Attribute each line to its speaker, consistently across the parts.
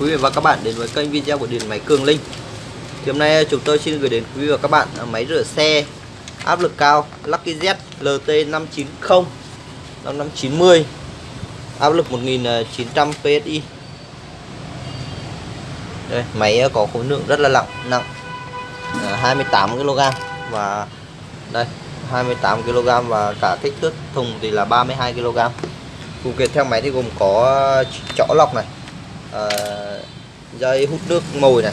Speaker 1: quý vị và các bạn đến với kênh video của điện máy Cường Linh. Thì hôm nay chúng tôi xin gửi đến quý vị và các bạn máy rửa xe áp lực cao Lucky Z LT 590 5590 áp lực 1900 PSI đây, máy có khối lượng rất là nặng nặng 28 kg và đây 28 kg và cả kích thước thùng thì là 32 kg phụ kiện theo máy thì gồm có chõ lọc này à, dây hút nước mồi này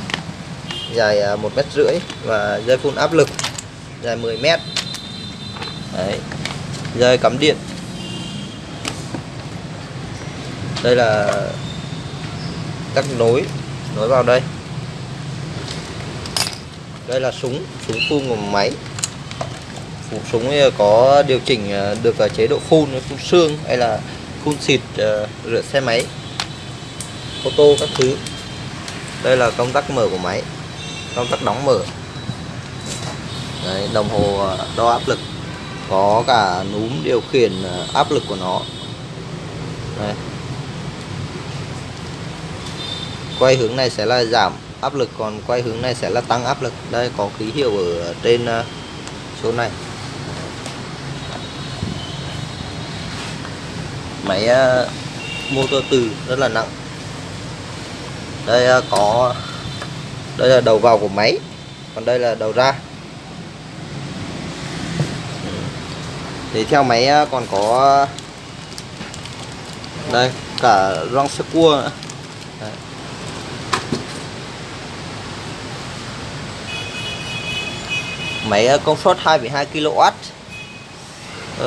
Speaker 1: dài à, một mét rưỡi và dây phun áp lực dài 10 mét. Đấy. dây cắm điện. Đây là các nối nối vào đây. Đây là súng súng phun của máy. Súng có điều chỉnh à, được à, chế độ phun phun xương hay là phun xịt rửa xe máy ô tô các thứ. Đây là công tắc mở của máy công tắc đóng mở. Đấy, đồng hồ ờ, đo áp lực có cả núm điều khiển ờ, áp lực của nó. Đây. quay hướng này sẽ là giảm áp lực còn quay hướng này sẽ là tăng áp lực. Đây có ký hiệu ở trên ờ, số này. Máy motor từ rất là nặng đây à, có đây là đầu vào của máy còn đây là đầu ra. Thì theo máy à, còn có đây cả rong sơ cua nữa. Đấy. máy à, công suất 2,2 kW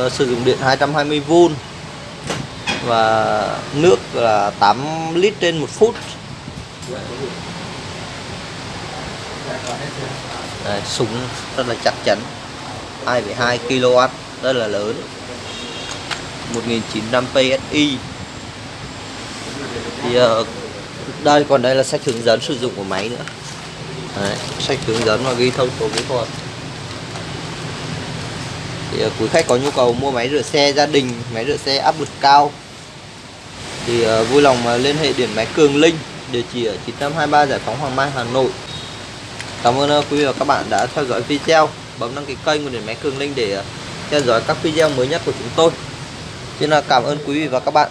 Speaker 1: uh, sử dụng điện 220V và nước là 8 lít trên 1 phút. Đây, súng rất là chắc chắn. 2,2 kW rất là lớn. 1900 PSI. Thì uh, đây còn đây là sách hướng dẫn sử dụng của máy nữa. Đấy, sách hướng dẫn và ghi thông số kỹ thuật. Thì uh, quý khách có nhu cầu mua máy rửa xe gia đình máy rửa xe áp lực cao thì uh, vui lòng uh, liên hệ điện máy Cường Linh địa chỉ ở 9523 Giải phóng Hoàng Mai, Hà Nội. Cảm ơn ờ, quý vị và các bạn đã theo dõi video. Bấm đăng ký kênh của Điện Máy Cường Linh để ờ, theo dõi các video mới nhất của chúng tôi. Xin là cảm ơn quý vị và các bạn.